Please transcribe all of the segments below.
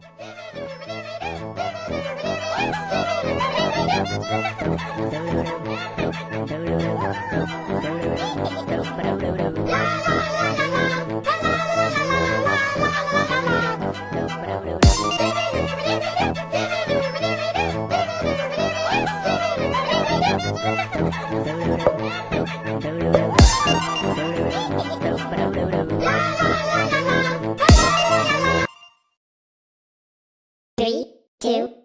Three, two,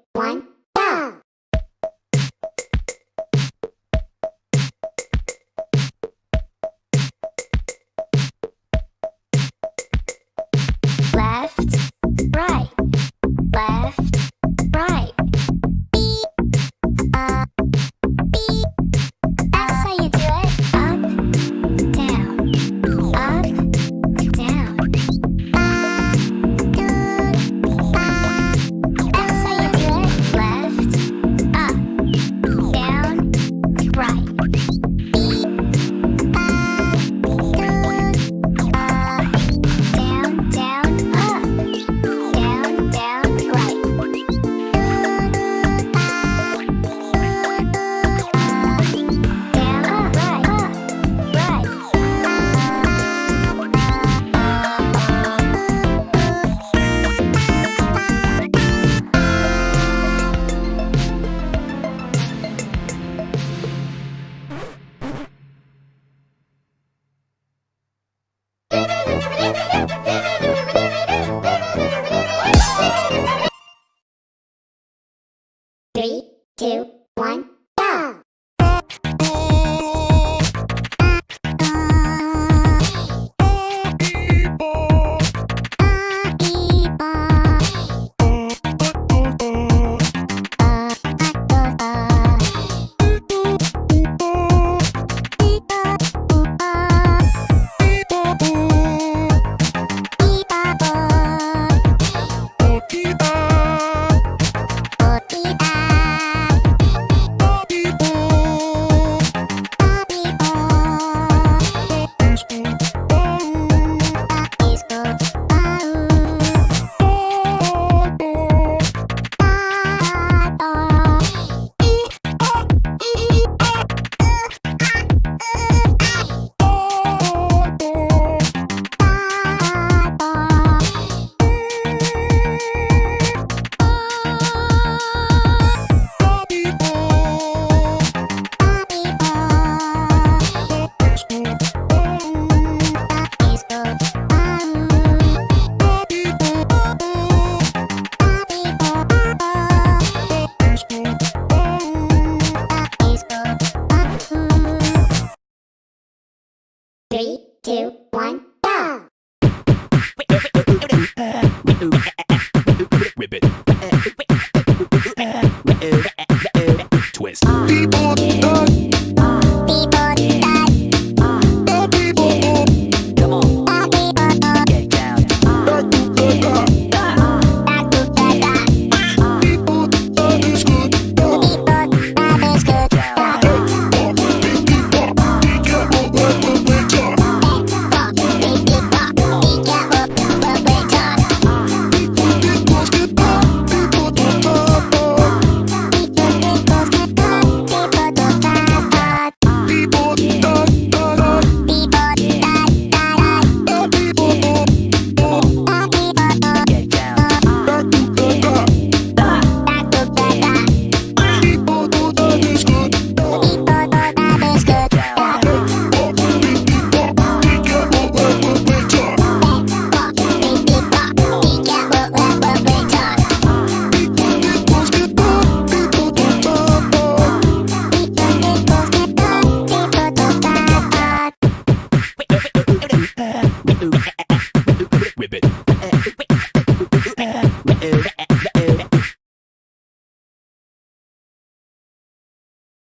People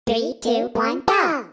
Three, two, one, go!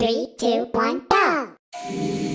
Three, two, one, go!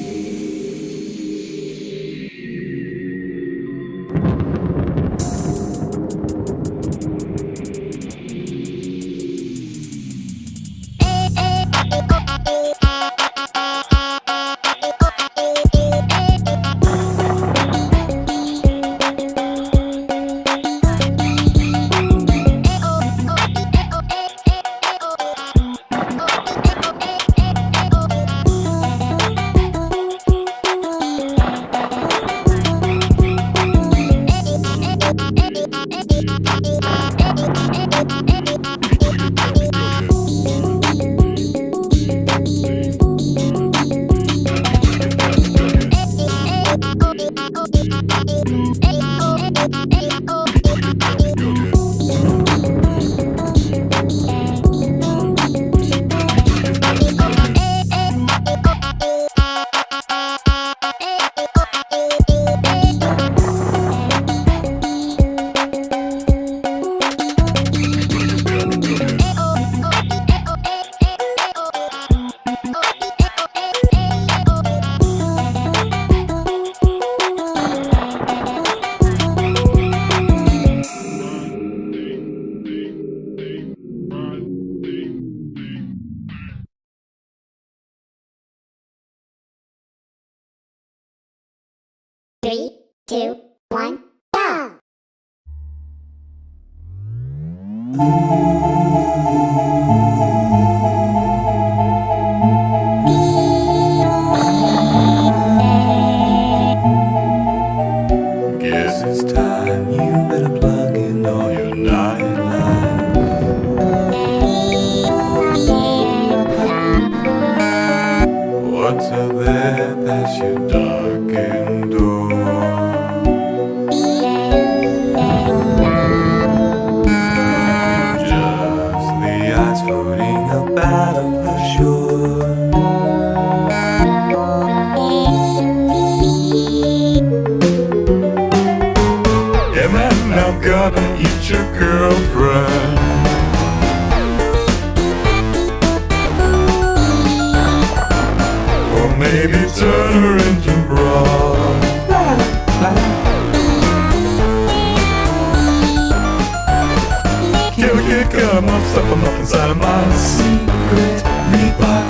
stuff I'm up inside of my secret meatbox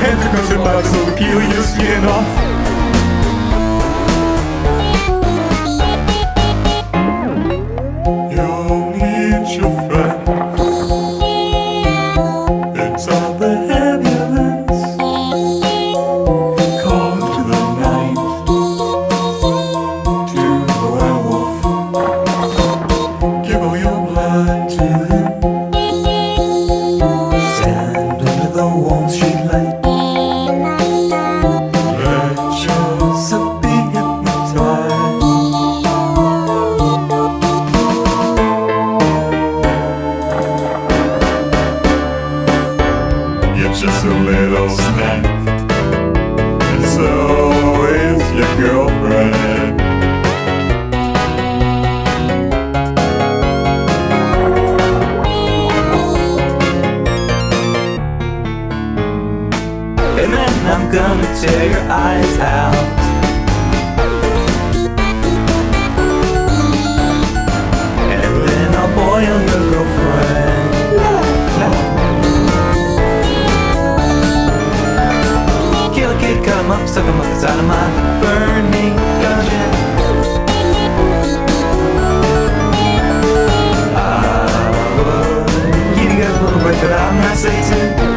Hand your cushion box will peel your skin off. But I'm not Satan.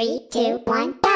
Three, two, one, go!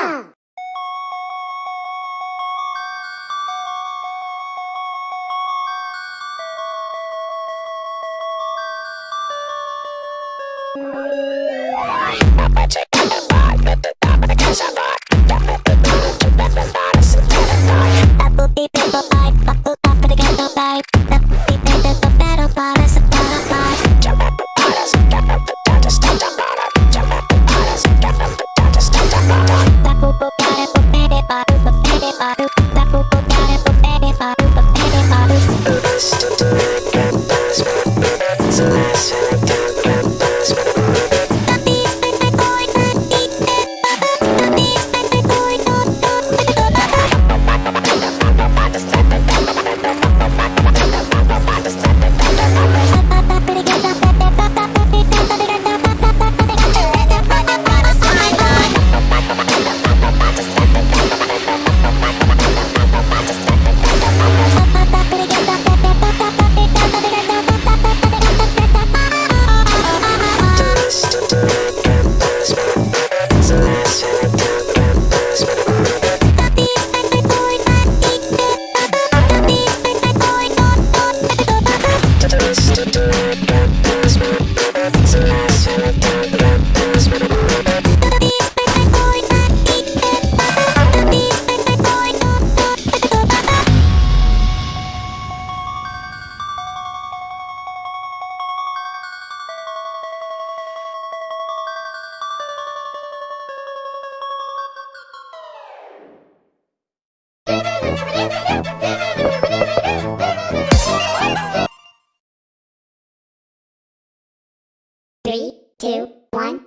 Three, two, one,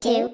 two,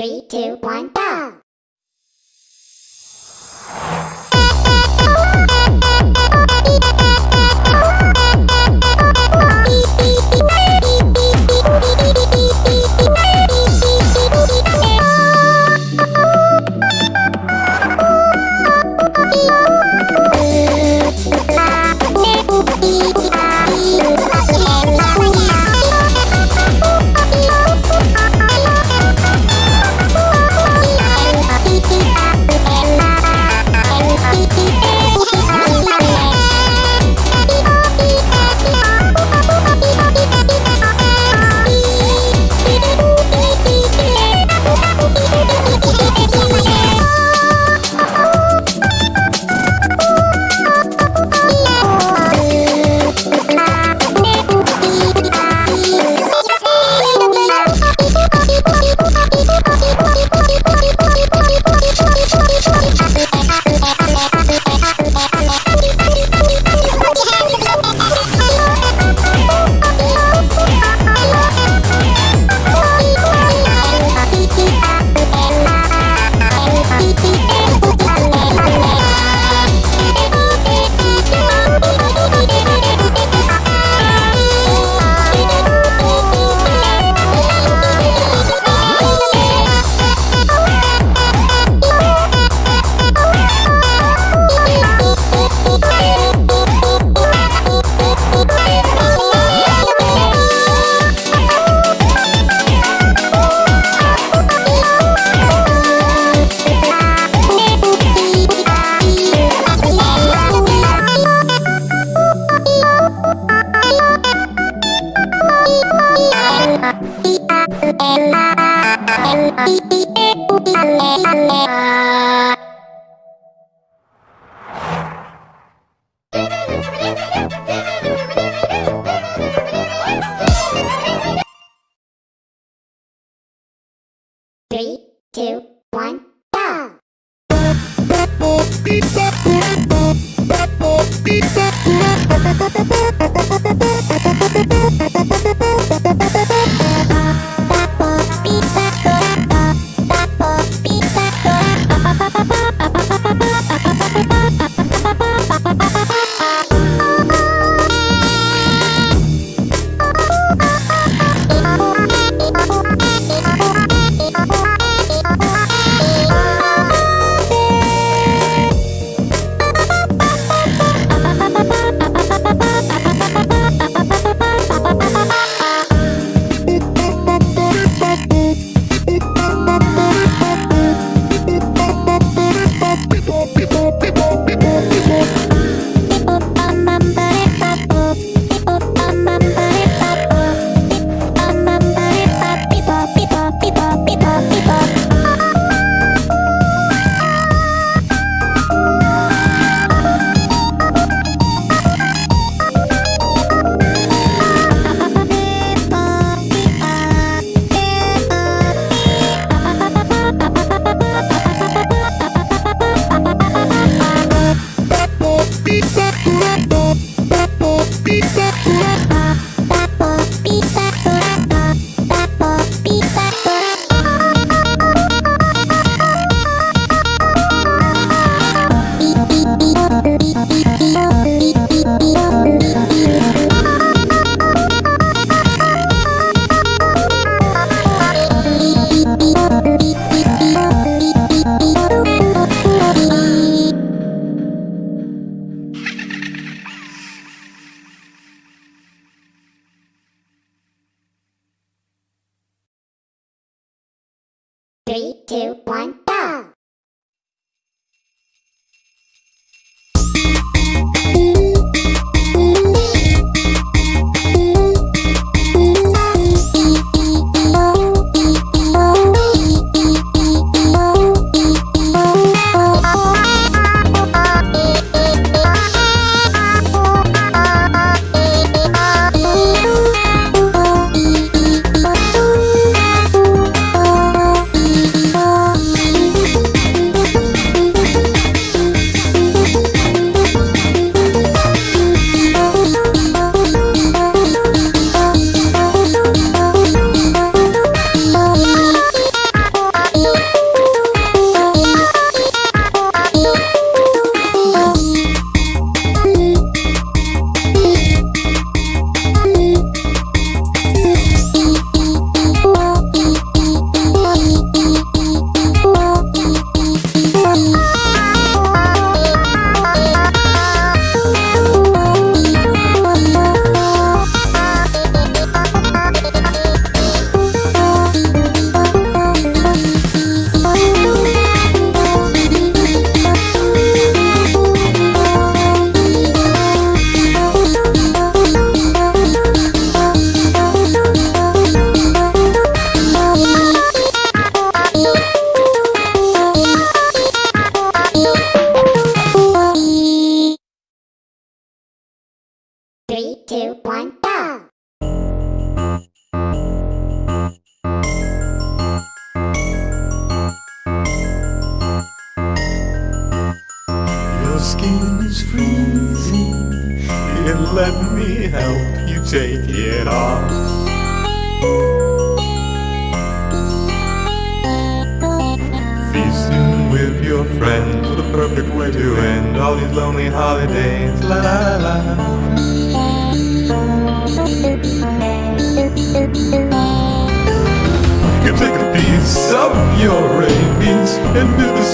Three, two, one, go!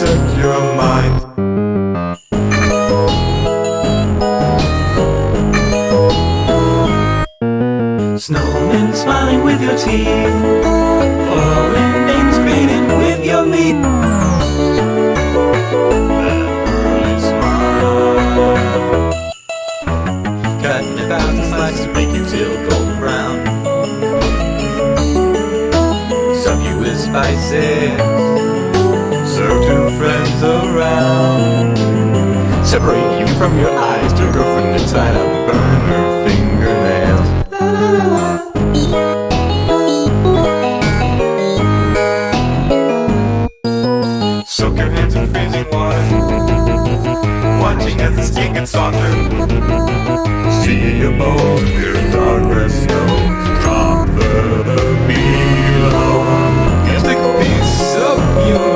Your mind. Snowmen smiling with your teeth, Falling names greeting with your meat. Cutting a thousand slices, make you till golden brown. You friends around. Separate you from your eyes, to girlfriend inside out, burn her fingernails. Soak your hands in freezing water, watching as the skin gets softer. See a bone appear in darkness, snow, drop further below. Oh, you take a piece of your